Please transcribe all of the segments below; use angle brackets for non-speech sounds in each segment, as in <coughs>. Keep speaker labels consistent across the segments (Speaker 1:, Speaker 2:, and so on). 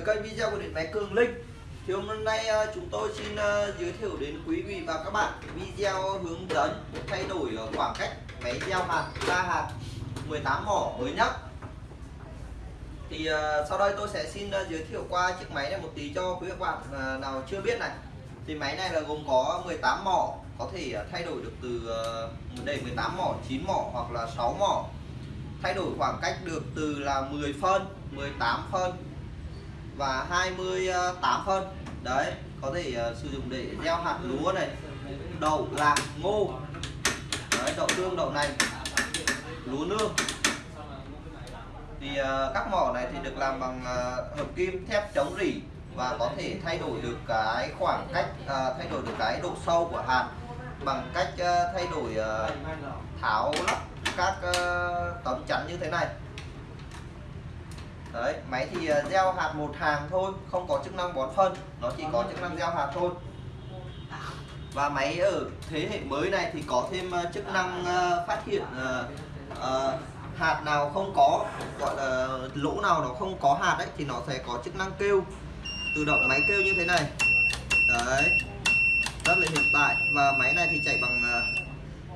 Speaker 1: với kênh video của điện máy Cường Linh. Thì hôm nay ờ, chúng tôi xin ờ, giới thiệu đến quý vị và các bạn video hướng dẫn thay đổi ờ, khoảng cách máy gieo hạt ra hạt 18 mỏ mới nhất. Thì sau đây tôi sẽ xin giới thiệu qua chiếc máy này một tí cho quý các bạn nào chưa biết này. Thì máy này là gồm có 18 mỏ có thể thay đổi được từ uh, đây 18 mỏ 9 mỏ hoặc là 6 mỏ. Thay đổi khoảng cách được từ là 10 phân 18 phân và 28 phân. Đấy có thể uh, sử dụng để gieo hạt lúa này đậu lạc ngô. Đấy, đậu tương đậu nành lúa nương. Thì uh, các mỏ này thì được làm bằng uh, hợp kim thép chống rỉ và có thể thay đổi được cái khoảng cách uh, thay đổi được cái độ sâu của hạt bằng cách uh, thay đổi uh, tháo lắp các uh, tấm chắn như thế này đấy máy thì ờ, gieo hạt một hàng thôi không có chức năng bón phân nó chỉ có chức năng gieo hạt thôi. Và máy ở thế hệ mới này thì có thêm ờ, chức năng ờ, phát hiện uh, uh, hạt nào không có gọi là lỗ nào nó không có hạt đấy thì nó sẽ có chức năng kêu. Tự động máy kêu như thế này. Đấy rất là hiện tại và máy này thì chạy bằng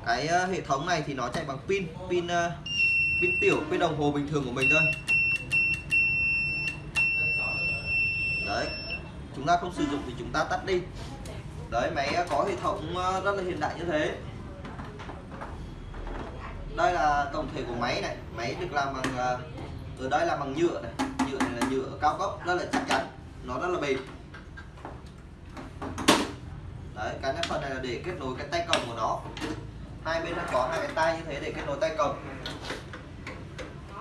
Speaker 1: cái hệ thống này thì nó chạy bằng pin pin pin tiểu pin đồng hồ bình thường của mình thôi. Đấy. Chúng ta không sử dụng thì chúng ta tắt đi. Đấy, máy có hệ thống ờ, rất là hiện đại như thế. Đây là tổng thể của máy này. Máy được làm bằng ờ, ở đây là bằng nhựa này. Nhựa này là nhựa cao cấp rất là chắc chắn. Nó rất là bền. Đấy, cái này phần này là để kết nối cái tay cầm của nó. Hai bên nó có hai cái tay như thế để kết nối tay cầm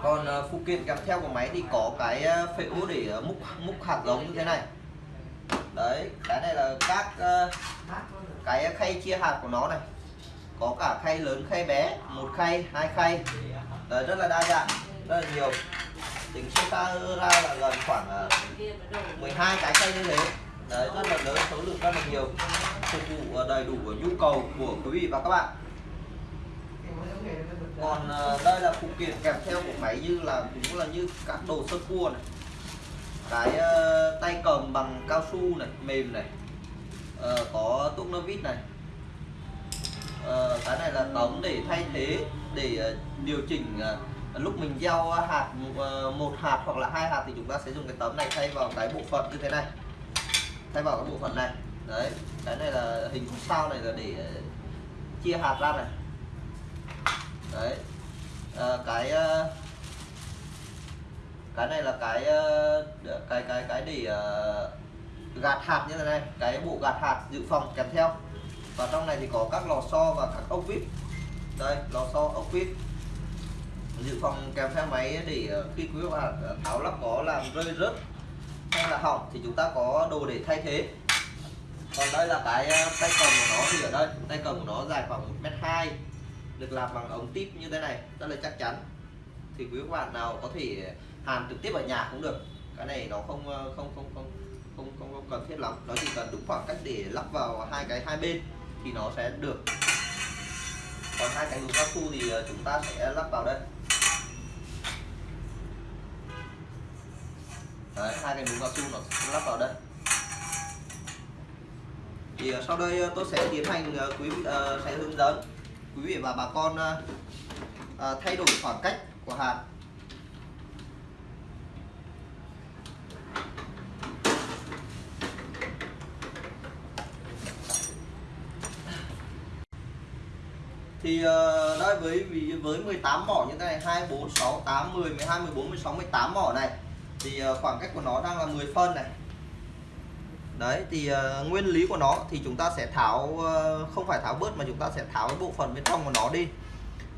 Speaker 1: còn ờ, phụ kiện kèm theo của máy thì có cái ờ, phễu để ờ, múc múc hạt giống như thế này. Đấy cái này là các cái khay chia hạt của nó này. Có cả khay lớn khay bé một khay hai khay. Đấy, rất là đa dạng rất là nhiều. Tính số ta ra là gần khoảng 12 cái khay như thế. Đấy rất là lớn số lượng rất là nhiều. Phục vụ đầy đủ nhu cầu của quý vị và các bạn còn ờ, đây là phụ kiện kèm theo của máy như là cũng là như các đồ sơ cua này. Cái uh, tay cầm bằng cao su này mềm này. Uh, có tuốc nơ vít này. Uh, cái này là tấm để thay thế để uh, điều chỉnh uh, lúc mình gieo hạt uh, một hạt hoặc là hai hạt thì chúng ta sẽ dùng cái tấm này thay vào cái bộ phận như thế này. Thay vào cái bộ phận này. Đấy cái này là hình sao này là để uh, chia hạt ra này đấy. À, cái ờ, cái này là cái ờ, cái cái cái để gạt hạt như thế này. Cái bộ gạt hạt dự phòng kèm theo. Và trong này thì có các lò xo và các ốc vít. Đây lò xo ốc vít. Dự phòng kèm theo máy để khi quý bạn tháo lắp có làm rơi rớt hay là hỏng thì chúng ta có đồ để thay thế. Còn đây là cái tay cầm của nó thì ở đây. Tay cầm của nó dài khoảng một mét hai được làm bằng ống tip như thế này rất là chắc chắn. Thì quý bạn nào có thể hàn trực tiếp ở nhà cũng được. Cái này nó không ờ, không không không không không, không cần thiết lắm. Nó chỉ cần đúng khoảng cách để lắp vào hai cái hai bên thì nó sẽ được. Còn hai cái núm cao su thì ờ, chúng ta sẽ lắp vào đây. Đấy, hai cái núm cao su nó sẽ lắp vào đây. Thì ờ, sau đây tôi sẽ tiến hành quý vị uh, sẽ hướng dẫn quý vị và bà con à, à thay đổi khoảng cách của hạt thì à, uh, đây với với 18 mỏ như thế này 2 4 6 8 10 12 14 16 18 mỏ này thì uh, khoảng cách của nó đang là 10 phân này đấy thì uh, nguyên lý của nó thì chúng ta sẽ tháo uh, không phải tháo bớt mà chúng ta sẽ tháo cái bộ phận bên trong của nó đi.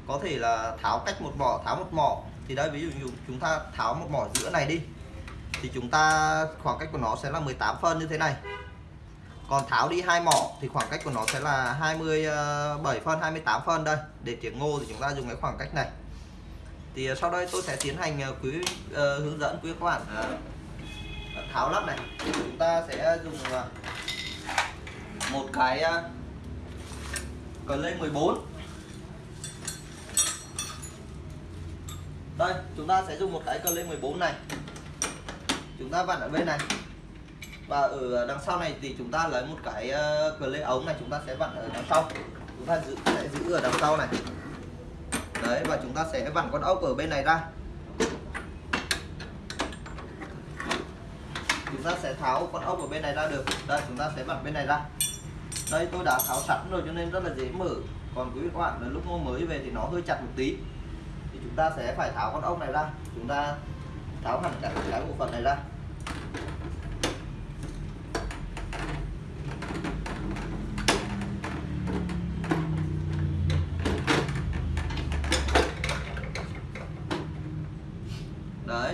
Speaker 1: Có thể là tháo cách một mỏ tháo một mỏ. Thì đây ví dụ chúng ta tháo một mỏ giữa này đi thì chúng ta khoảng cách của nó sẽ là 18 phân như thế này. Còn tháo đi hai mỏ thì khoảng cách của nó sẽ là 27 ờ, phân 28 phân đây. Để tiếng ngô thì chúng ta dùng cái khoảng cách này. Thì sau đây tôi sẽ tiến hành quý uh, hướng dẫn quý các bạn. uh, tháo lắp này. Chúng ta sẽ dùng à, một cái cờ lên 14 đây, chúng ta sẽ dùng một cái cờ lên 14 này. Chúng ta vặn ở bên này. Và ở đằng sau này thì chúng ta lấy một cái à, cờ lê ống này, chúng ta sẽ vặn ở đằng sau. Chúng ta giữ, sẽ giữ ở đằng sau này. Đấy, và chúng ta sẽ vặn con ốc ở bên này ra. Chúng ta sẽ tháo con ốc ở bên này ra được. Đây, chúng ta sẽ vặn bên này ra. Đây, tôi đã tháo sẵn rồi cho nên rất là dễ mở. Còn quý vị các bạn, là lúc mua mới về thì nó hơi chặt một tí. Thì chúng ta sẽ phải tháo con ốc này ra. Chúng ta tháo hẳn cả cái bộ phận này ra.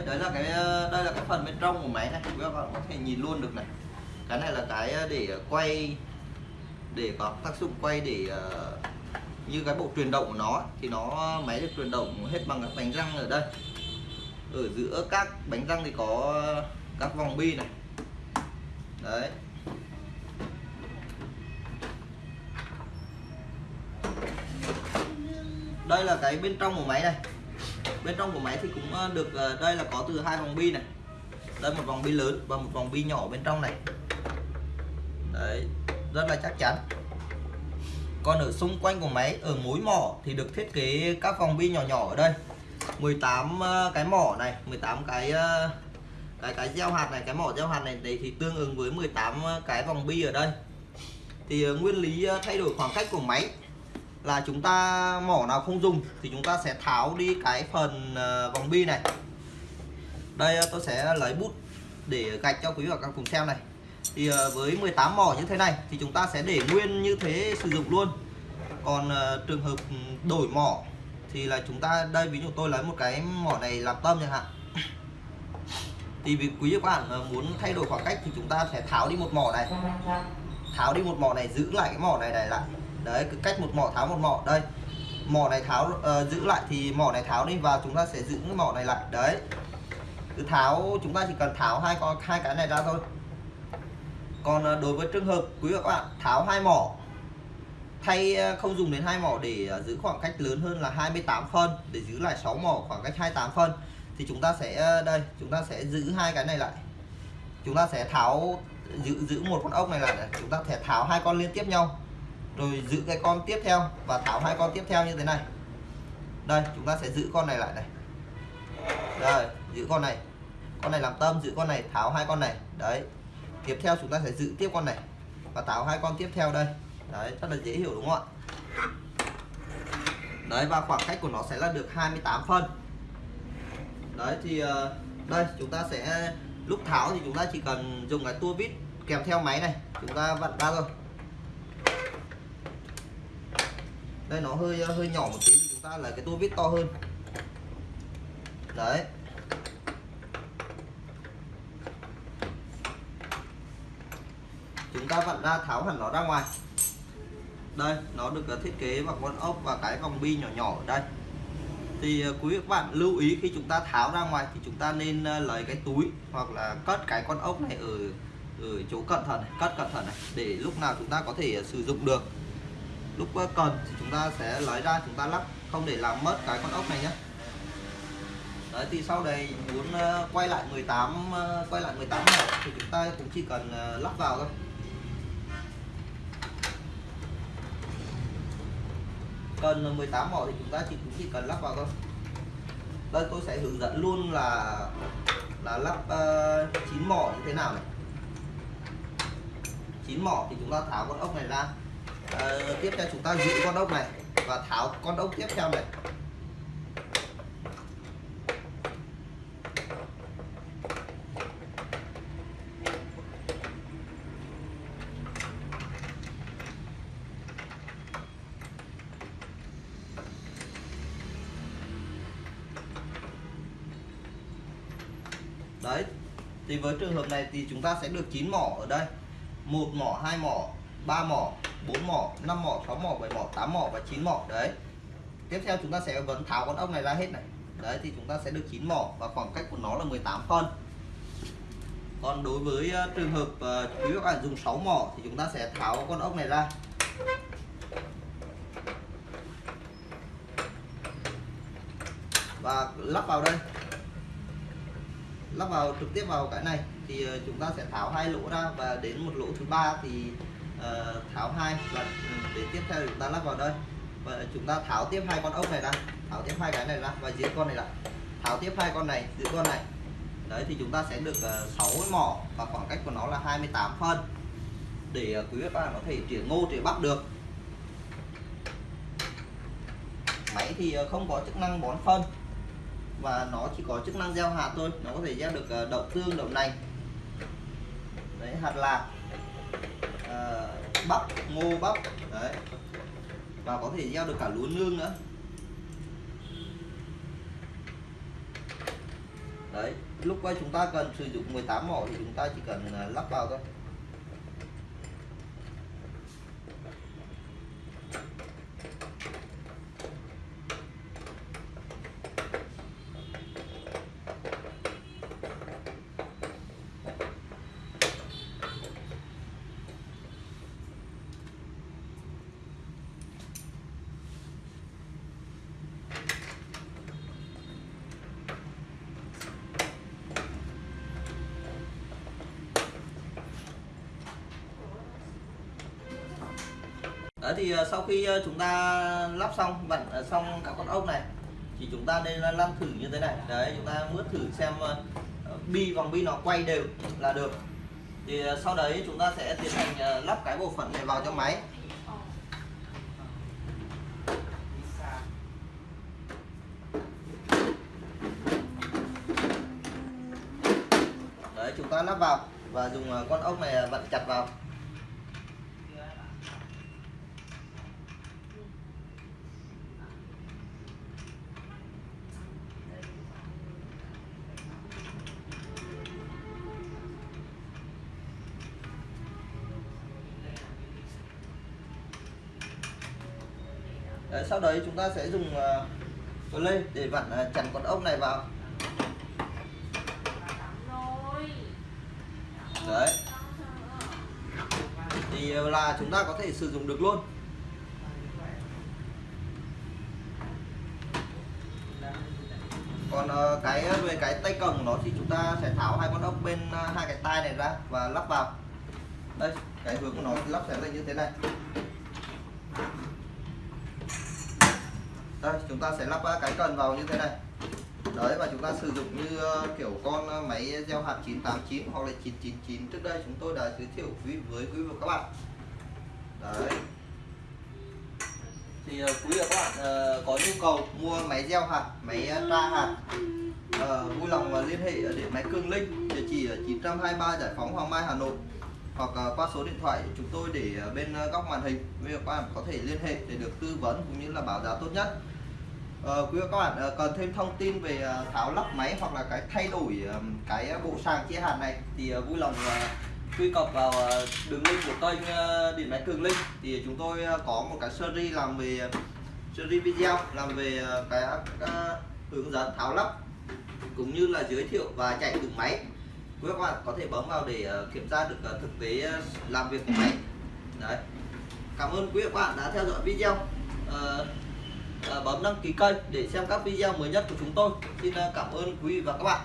Speaker 1: Đấy đấy là cái ờ, đây là cái phần bên trong của máy này. Các bạn có thể nhìn luôn được này. Cái này là cái ờ, để quay, để có tác dụng quay để ờ, như cái bộ truyền động của nó thì nó máy được truyền động hết bằng các bánh răng ở đây. Ở giữa các bánh răng thì có các vòng bi này. Đấy. Đây là cái bên trong của máy này bên trong của máy thì cũng ờ, được ờ, đây là có từ hai vòng bi này. Đây một vòng bi lớn và một vòng bi nhỏ bên trong này. Đấy, rất là chắc chắn. Còn ở xung quanh của máy, ở mối mỏ thì được thiết kế các vòng bi nhỏ nhỏ ở đây. 18 ờ, cái mỏ này 18 cái cái cái gieo hạt này, cái mỏ gieo hạt này, đấy thì tương ứng với 18 cái vòng bi ở đây. Thì nguyên lý thay đổi khoảng cách của máy là chúng ta mỏ nào không dùng thì chúng ta sẽ tháo đi cái phần ờ, vòng bi này. Đây ờ, tôi sẽ lấy bút để gạch cho quý vị và các cùng xem này. Thì ờ, với 18 mỏ như thế này thì chúng ta sẽ để nguyên như thế sử dụng luôn. Còn trường hợp đổi mỏ thì là chúng ta, đây, ví dụ tôi lấy một cái mỏ này làm tâm chẳng hạn. <coughs> Thì vì quý vị các bạn muốn thay đổi khoảng cách thì chúng ta sẽ tháo đi một mỏ này. Tháo đi một mỏ này, giữ lại cái mỏ này này lại đấy cứ cách một mỏ tháo một mỏ. Đây mỏ này tháo uh, giữ lại thì mỏ này tháo đi và chúng ta sẽ giữ cái mỏ này lại. Đấy cứ tháo chúng ta chỉ cần tháo hai con hai cái này ra thôi. Còn uh, đối với trường hợp quý vị các bạn tháo hai mỏ thay ờ, uh, không dùng đến hai mỏ để uh, giữ khoảng cách lớn hơn là 28 phân để giữ lại 6 mỏ khoảng cách 28 phân thì chúng ta sẽ uh, đây chúng ta sẽ giữ hai cái này lại. Chúng ta sẽ tháo giữ giữ một con ốc này lại chúng ta sẽ tháo hai con liên tiếp nhau rồi giữ cái con tiếp theo và tháo hai con tiếp theo như thế này. Đây, chúng ta sẽ giữ con này lại này. Rồi giữ con này. Con này làm tâm, giữ con này tháo hai con này. Đấy. Tiếp theo chúng ta sẽ giữ tiếp con này và tháo hai con tiếp theo đây. Đấy, rất là dễ hiểu đúng không ạ? Đấy, và khoảng cách của nó sẽ là được 28 phân. Đấy, thì ờ, đây, chúng ta sẽ, lúc tháo thì chúng ta chỉ cần dùng cái tua vít kèm theo máy này. Chúng ta vặn ra thôi. Đây nó hơi ờ, hơi nhỏ một tí thì chúng ta lấy cái tua vít to hơn. Đấy. Chúng ta vặn ra tháo hẳn nó ra ngoài. Đây nó được ờ, thiết kế bằng con ốc và cái vòng bi nhỏ nhỏ ở đây. Thì ờ, quý vị các bạn lưu ý khi chúng ta tháo ra ngoài thì chúng ta nên lấy cái túi hoặc là cất cái con ốc này ở ở chỗ cẩn thận này, cất cẩn thận này để lúc nào chúng ta có thể sử dụng được lúc ờ, cần thì chúng ta sẽ lấy ra chúng ta lắp không để làm mất cái con ốc này nhé đấy thì sau đây muốn ờ, quay lại 18 ờ, quay lại 18 mỏ thì chúng ta cũng chỉ cần lắp vào thôi. Cần 18 mỏ thì chúng ta chỉ cũng chỉ cần lắp vào thôi. Đây tôi sẽ hướng dẫn luôn là là lắp uh, 9 mỏ như thế nào này. 9 mỏ thì chúng ta tháo con ốc này ra à, tiếp theo chúng ta giữ con ốc này và tháo con ốc tiếp theo này. Đấy thì với trường hợp này thì chúng ta sẽ được 9 mỏ ở đây. Một mỏ hai mỏ ba mỏ. 4 mỏ 5 mỏ 6 mỏ 7 mỏ 8 mỏ và 9 mỏ. Đấy. Tiếp theo chúng ta sẽ vẫn tháo con ốc này ra hết này. Đấy thì chúng ta sẽ được 9 mỏ và khoảng cách của nó là 18 phân. Còn đối với ờ, trường hợp uh, quý các bạn dùng 6 mỏ thì chúng ta sẽ tháo con ốc này ra. Và lắp vào đây. Lắp vào trực tiếp vào cái này thì ờ, chúng ta sẽ tháo hai lỗ ra và đến một lỗ thứ ba thì Ờ, tháo hai và ừ, để tiếp theo chúng ta lắp vào đây. Và chúng ta tháo tiếp hai con ốc này ra. Tháo tiếp hai cái này ra và dưới con này là tháo tiếp hai con này dưới con này. Đấy thì chúng ta sẽ được ờ, uh, 6 mỏ và khoảng cách của nó là 28 phân. Để uh, quý vị các bạn có thể trỉa ngô trỉa bắp được. Máy thì không có chức năng bón phân. Và nó chỉ có chức năng gieo hạt thôi. Nó có thể gieo được đậu tương đậu nành. Đấy hạt lạc uh, bắp ngô bắp. Đấy. Và có thể gieo được cả lúa nương nữa. Đấy lúc chúng ta cần sử dụng 18 mỏ thì chúng ta chỉ cần à, lắp vào thôi. Đấy thì ờ, sau khi ờ, chúng ta lắp xong vặn ờ, xong các con ốc này, thì chúng ta nên lăn thử như thế này. Đấy, chúng ta mướt thử xem bi vòng bi nó quay đều là được. Thì sau đấy chúng ta sẽ tiến hành lắp cái bộ phận này vào trong máy. Sau đấy chúng ta sẽ dùng uh, lê để vặn uh, chắn con ốc này vào. Đấy. Thì uh, là chúng ta có thể sử dụng được luôn. Còn uh, cái về cái tay cầm của nó thì chúng ta sẽ tháo hai con ốc bên uh, hai cái tai này ra và lắp vào. Đây cái hướng của nó lắp sẽ là như thế này. Đây, chúng ta sẽ lắp cái cần vào như thế này. Đấy, và chúng ta sử dụng như ờ, kiểu con ờ, máy gieo hạt 989 hoặc là 999 trước đây chúng tôi đã giới thiệu quý, với quý vị và các bạn. Đấy. Thì ờ, quý vị và các bạn có nhu cầu mua máy gieo hạt, máy tra hạt vui lòng liên hệ ở điện máy Cường Linh, địa chỉ ở 923 Giải phóng Hoàng Mai, Hà Nội, hoặc qua số điện thoại chúng tôi để bên góc màn hình. Quý vị và các bạn có thể liên hệ để được tư vấn cũng như là báo giá tốt nhất. Ờ, quý vị các bạn ờ, cần thêm thông tin về ờ, tháo lắp máy hoặc là cái thay đổi ờ, cái bộ sàng chia hạt này thì vui lòng truy cập vào đường link của kênh điện máy cường linh. Thì chúng tôi có một cái series làm về series video làm về cái hướng dẫn tháo lắp cũng như là giới thiệu và chạy thử máy. Quý các bạn có thể bấm vào để kiểm tra được thực tế làm việc của máy. Đấy. Cảm ơn quý các bạn đã theo dõi video. Uh, Ờ, bấm đăng ký kênh để xem các video mới nhất của chúng tôi. Xin ờ, cảm ơn quý vị và các bạn.